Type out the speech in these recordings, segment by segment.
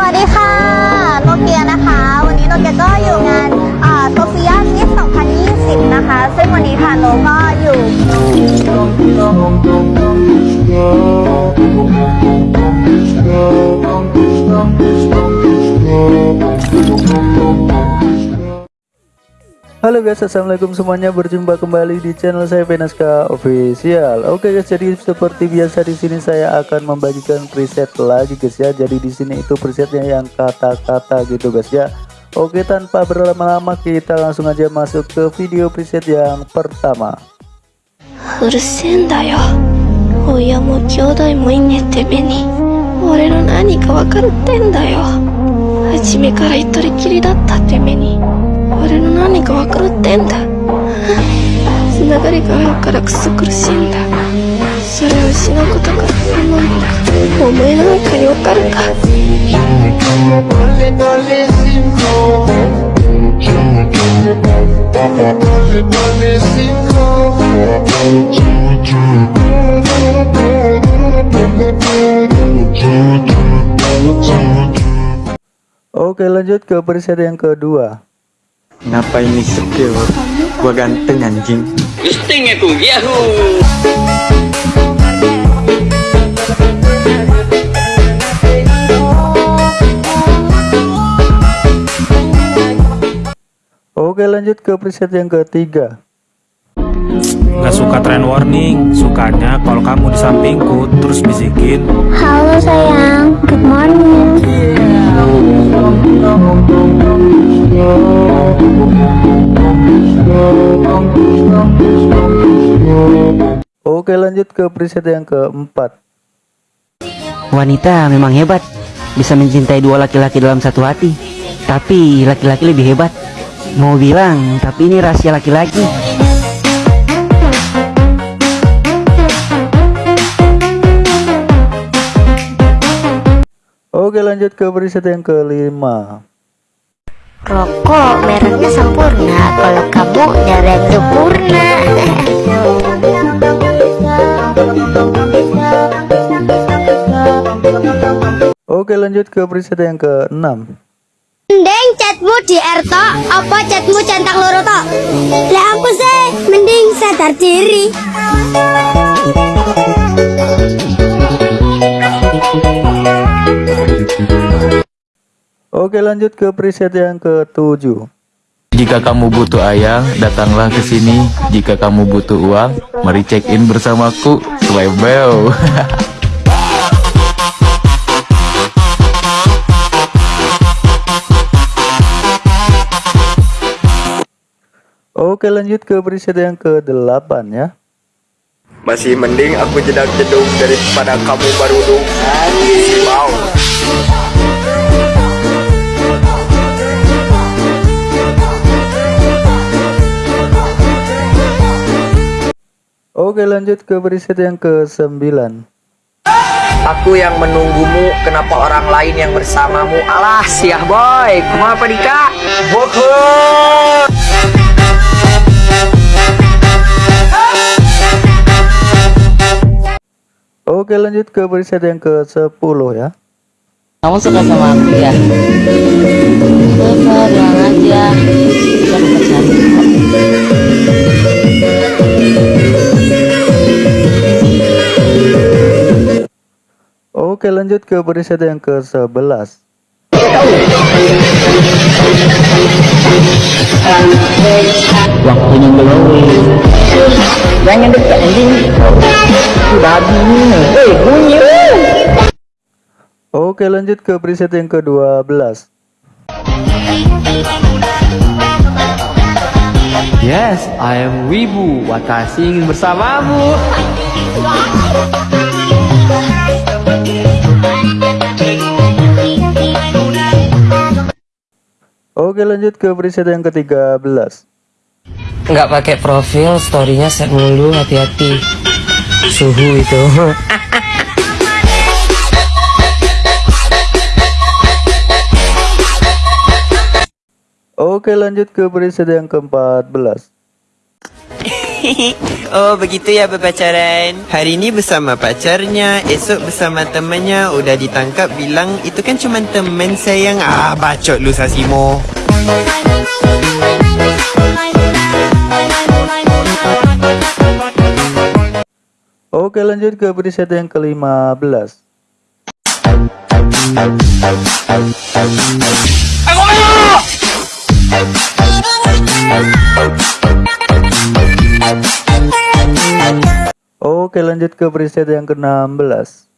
สวัสดีค่ะโนเกียนะคะ วันนี้โนเกียก็อยู่งานโซเฟียมิส2020 นะคะ ซึ่งวันนี้ค่ะโนก็อยู่ Halo guys, assalamualaikum semuanya. Berjumpa kembali di channel saya Venaska Official. Oke guys, jadi seperti biasa di sini saya akan membagikan preset lagi guys ya. Jadi di sini itu presetnya yang kata-kata gitu guys ya. Oke, tanpa berlama-lama kita langsung aja masuk ke video preset yang pertama. Urusin da yo. るってんだよ初めから一人きりだったてめに俺の何かわかるってんだつながりがあるからくす苦しいんだそれを失うことが何なのかお前なんかにわかるか Oke, lanjut ke preset yang kedua. Kenapa ini skill? Gua ganteng anjing. Oke, lanjut ke preset yang ketiga. Gak suka trend warning, sukanya kalau kamu di sampingku terus bisikin Halo sayang, good morning. Lanjut ke preset yang keempat. Wanita memang hebat, bisa mencintai dua laki-laki dalam satu hati. Tapi laki-laki lebih hebat. Mau bilang, tapi ini rahasia laki-laki. Oke, lanjut ke preset yang kelima. Rokok mereknya sempurna, kalau kamu darah sempurna. Oke, lanjut ke preset yang keenam. Mending chatmu di Erto, apa chatmu centang loro to? Lah aku sih mending sadar diri. Oke, lanjut ke preset yang ketujuh. Jika kamu butuh ayang, datanglah ke sini. Jika kamu butuh uang, mari check in bersamaku. Slebel. Oke, lanjut ke preset yang ke-8 ya. Masih mending aku jedak jedung daripada kamu barudung Mau Oke, lanjut ke preset yang ke-9. Aku yang menunggumu, kenapa orang lain yang bersamamu? Alah, siah boy, kumaha apa dika? Oke, lanjut ke preset yang ke-10 ya. Kamu suka sama aku ya? Suka, bilang aja. Kita dapat Oke, lanjut ke preset yang ke-11. Waktunya. Jangan dekat anjing. Babi. Eh, bunyi. Oke, lanjut ke preset yang ke-12. Yes, I am Wibu. Watashi ingin bersamamu. Oke, lanjut ke preset yang ke-13. Nggak pakai profil, storynya set mulu, hati-hati. Suhu itu. Oke, lanjut ke preset yang ke-14. oh begitu ya berpacaran. Hari ini bersama pacarnya Esok bersama temannya. Udah ditangkap bilang Itu kan cuma teman sayang. Ah bacot lu Sasimo. Oke lanjut ke preset yang ke-15 Oke lanjut ke preset yang ke-16.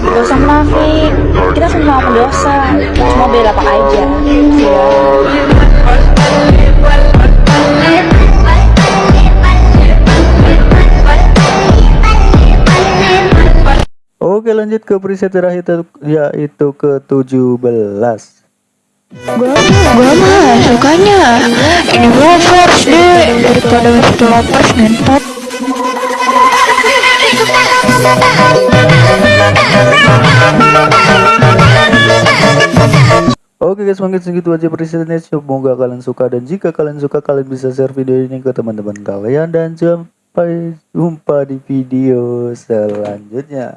Gak usah munafik, kita semua pendosa, cuma beda apa aja. Oke lanjut ke preset terakhir yaitu ke-17 Gue mah sukanya. Ini lovers Lovers ngentot. Oke guys mungkin segitu aja presetnya Semoga kalian suka dan jika kalian suka kalian bisa share video ini ke teman-teman kalian Dan sampai jumpa di video selanjutnya